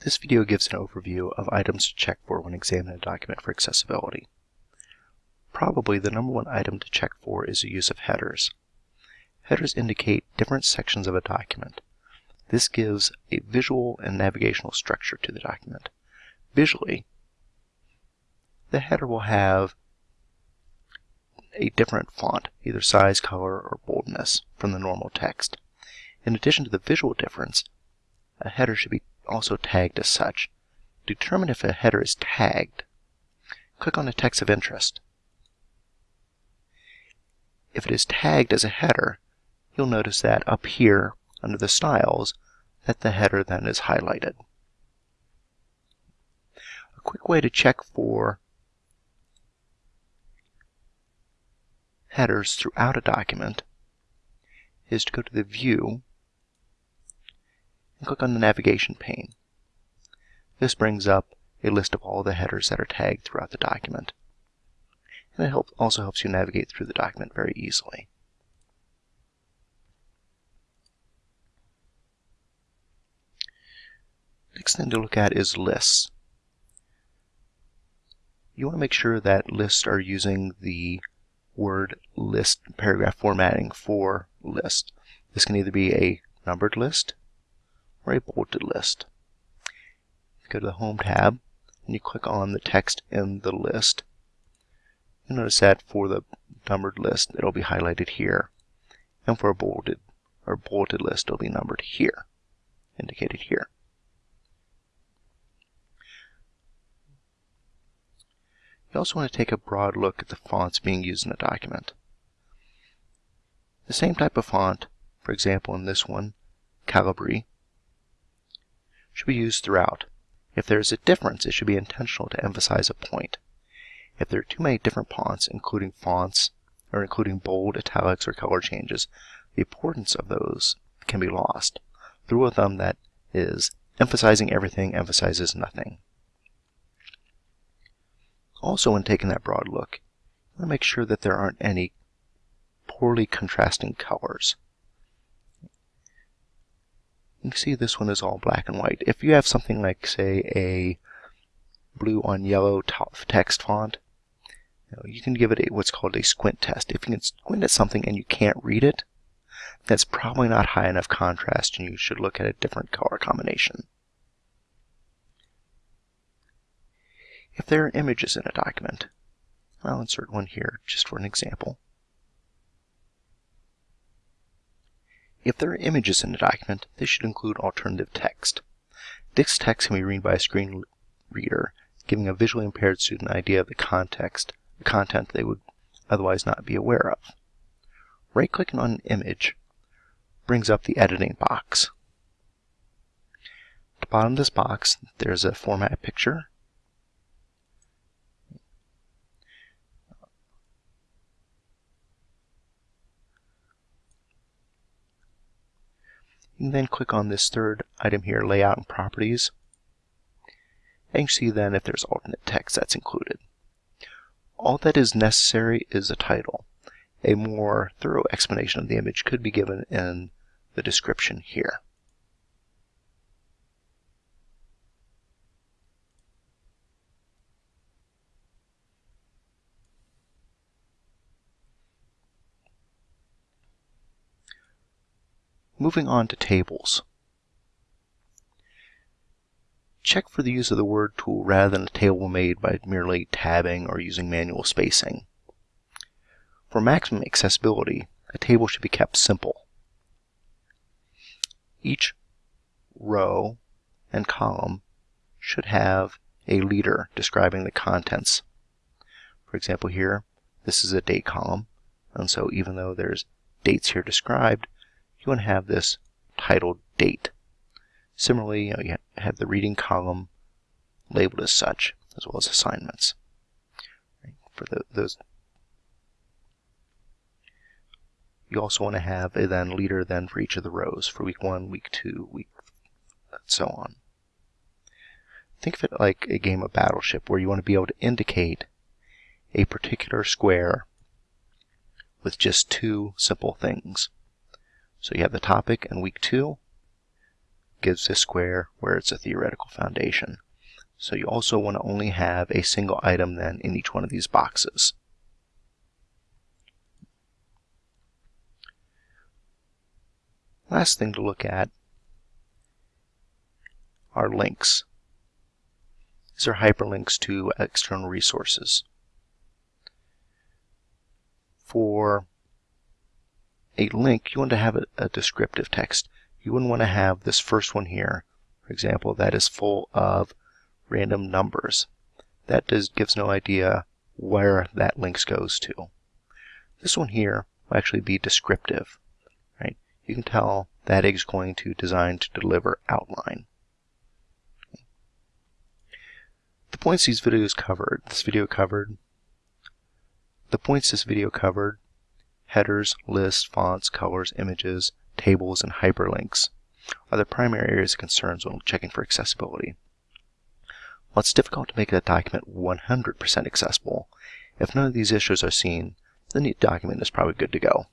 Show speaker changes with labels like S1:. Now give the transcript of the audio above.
S1: This video gives an overview of items to check for when examining a document for accessibility. Probably the number one item to check for is the use of headers. Headers indicate different sections of a document. This gives a visual and navigational structure to the document. Visually, the header will have a different font, either size, color, or boldness, from the normal text. In addition to the visual difference, a header should be also tagged as such. Determine if a header is tagged, click on the text of interest. If it is tagged as a header, you'll notice that up here under the styles that the header then is highlighted. A quick way to check for headers throughout a document is to go to the View and click on the navigation pane. This brings up a list of all the headers that are tagged throughout the document. And it help, also helps you navigate through the document very easily. Next thing to look at is lists. You want to make sure that lists are using the word list paragraph formatting for list. This can either be a numbered list bolded list. Go to the Home tab and you click on the text in the list. You'll notice that for the numbered list, it'll be highlighted here. And for a bolded or bolded list, it'll be numbered here, indicated here. You also want to take a broad look at the fonts being used in a document. The same type of font, for example in this one, Calibri, should be used throughout. If there is a difference, it should be intentional to emphasize a point. If there are too many different fonts, including fonts, or including bold, italics, or color changes, the importance of those can be lost. The rule of thumb that is, emphasizing everything emphasizes nothing. Also, when taking that broad look, you want to make sure that there aren't any poorly contrasting colors. Can see this one is all black and white. If you have something like, say, a blue on yellow text font, you, know, you can give it a, what's called a squint test. If you can squint at something and you can't read it, that's probably not high enough contrast and you should look at a different color combination. If there are images in a document, I'll insert one here just for an example. If there are images in a document, they should include alternative text. This text can be read by a screen reader, giving a visually impaired student an idea of the context, the content they would otherwise not be aware of. Right-clicking on an image brings up the editing box. At the bottom of this box, there's a format picture You can then click on this third item here, Layout and Properties. And see then if there's alternate text that's included. All that is necessary is a title. A more thorough explanation of the image could be given in the description here. Moving on to tables. Check for the use of the word tool rather than a table made by merely tabbing or using manual spacing. For maximum accessibility, a table should be kept simple. Each row and column should have a leader describing the contents. For example here, this is a date column, and so even though there's dates here described, you want to have this titled date. Similarly, you, know, you have the reading column labeled as such, as well as assignments. Right? For the, those, you also want to have a then leader then for each of the rows for week one, week two, week, and so on. Think of it like a game of Battleship where you want to be able to indicate a particular square with just two simple things. So you have the topic in week two, gives a square where it's a theoretical foundation. So you also want to only have a single item then in each one of these boxes. Last thing to look at are links. These are hyperlinks to external resources. For a link, you want to have a, a descriptive text. You wouldn't want to have this first one here, for example, that is full of random numbers. That does, gives no idea where that links goes to. This one here will actually be descriptive. Right? You can tell that is going to design to deliver outline. The points these videos covered, this video covered, the points this video covered, headers, lists, fonts, colors, images, tables, and hyperlinks, are the primary areas of concerns when checking for accessibility. While it's difficult to make a document 100% accessible, if none of these issues are seen, then the document is probably good to go.